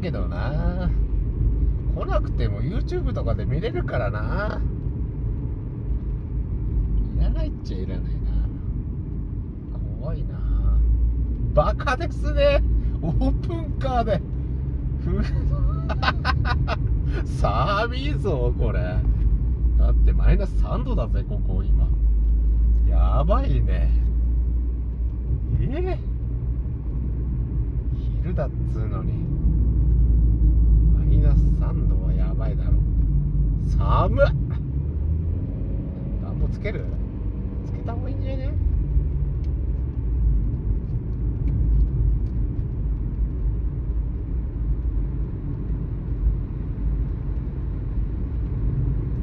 けどな。来なくても YouTube とかで見れるからな。いらないっちゃいらないな。怖いな。バカですね。オープンカーで。寒いぞこれ。だってマイナス3度だぜここ今。やばいね。えー、昼だっつうのに。3度はやばいだろ。寒っ。暖房つける？つけた方がいいんじゃね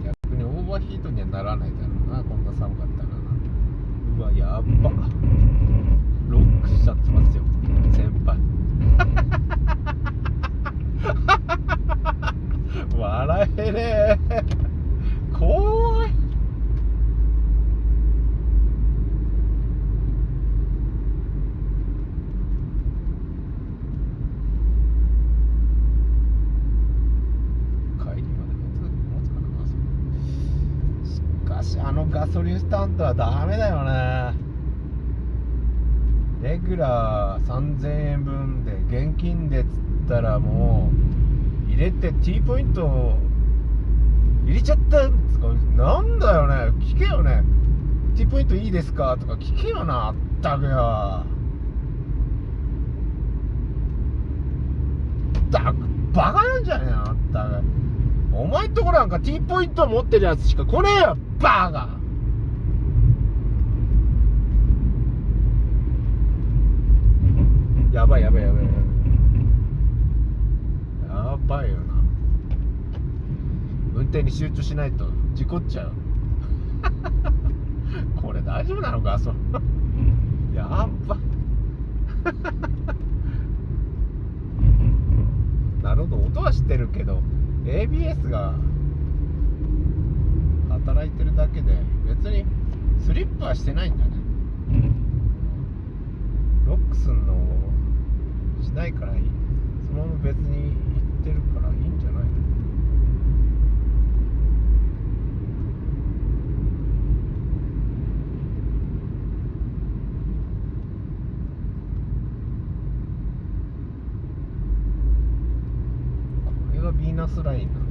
逆にオーバーヒートにはならないだろうなこんな寒かったらなうわやっばロックしちゃってますよ先輩笑えねえ怖い帰りまで持つ持つかなガソリンしかしあガソリンスタンドはダメだよね。レギュラー3000円分で現金でっつったらもう入れて T ポイント入れちゃったんですか？なんだよね。聞けよね。T ポイントいいですか？とか聞けよな。あったくよ。だバカなんじゃねえの？あったく。お前んとこなんか T ポイント持ってるやつしか来ねえよ。バカ。やばいやばいやばい。やばいよな。運転に集中しないと事故っちゃう。これ大丈夫なのかそやば なるほど音は知ってるけど ABS が働いてるだけで別にスリップはしてないんだねロックすんのしないからいい。そのまま別に行ってるからいいんじゃないの？これがヴィーナスラインなの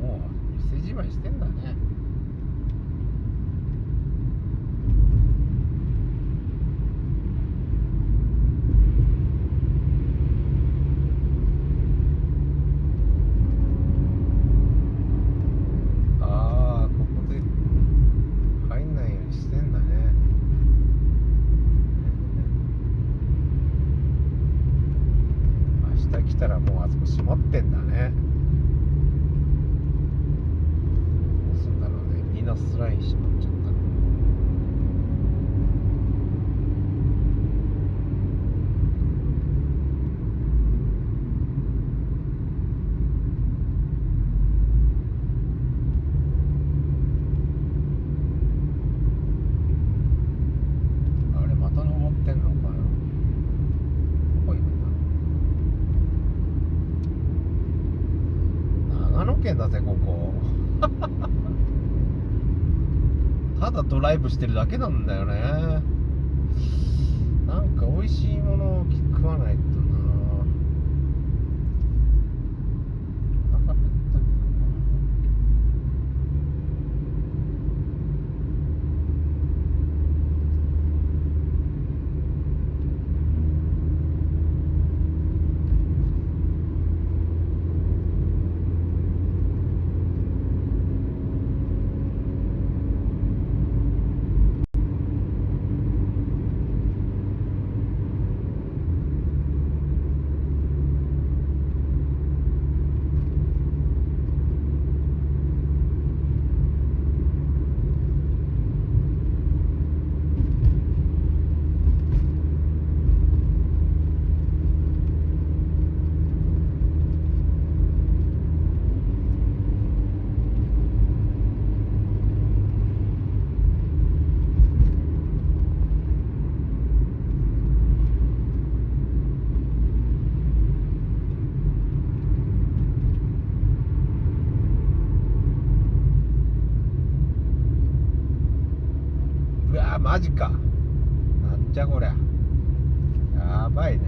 もう店じまいしてんだねああここで入んないようにしてんだね明日来たらもうあそこ閉まってんだねどうすんだろうねミーナスライン閉まっちゃった。あれた登ってんのかな。どこ行くんだろう。長野県だぜここただドライブしてるだけなんだよね。なんか美味しいものを食わないとなお腹減ったけどなマジか。なんじゃこりゃ。やばいね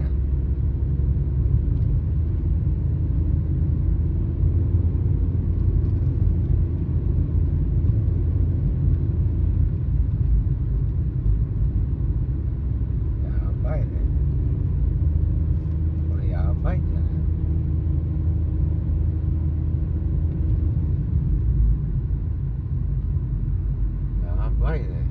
やばいねこれやばいんじゃないやばいね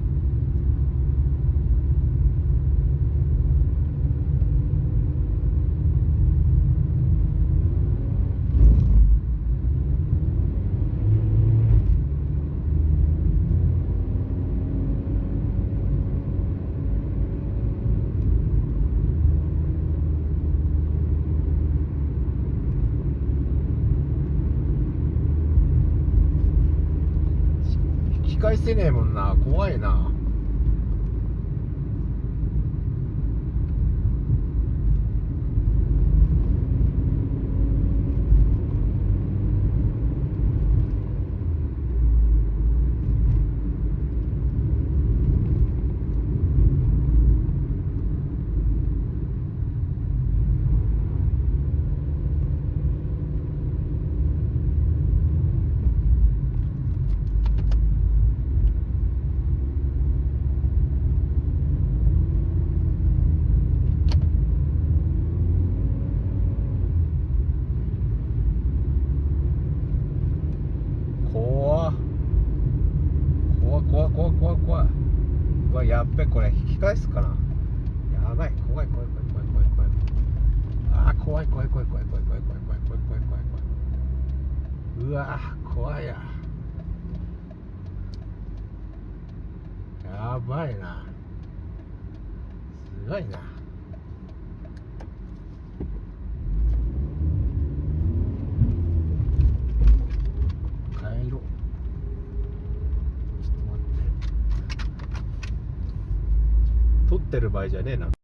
引き返せねえもんな。怖いな。うまいな。すごいな。帰ろう。ちょっと待って。撮ってる場合じゃねえな。